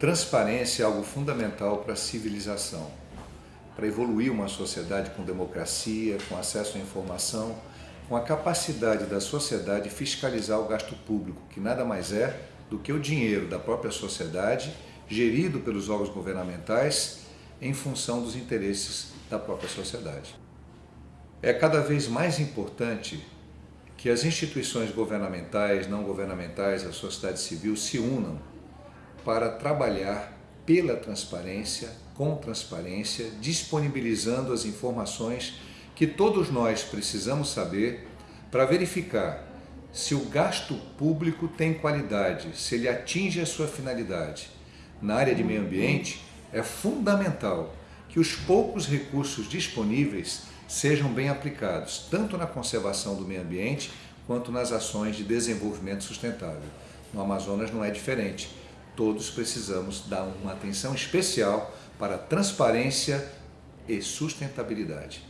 Transparência é algo fundamental para a civilização, para evoluir uma sociedade com democracia, com acesso à informação, com a capacidade da sociedade fiscalizar o gasto público, que nada mais é do que o dinheiro da própria sociedade, gerido pelos órgãos governamentais, em função dos interesses da própria sociedade. É cada vez mais importante que as instituições governamentais, não governamentais, a sociedade civil se unam para trabalhar pela transparência, com transparência, disponibilizando as informações que todos nós precisamos saber para verificar se o gasto público tem qualidade, se ele atinge a sua finalidade. Na área de meio ambiente, é fundamental que os poucos recursos disponíveis sejam bem aplicados, tanto na conservação do meio ambiente, quanto nas ações de desenvolvimento sustentável. No Amazonas não é diferente todos precisamos dar uma atenção especial para transparência e sustentabilidade.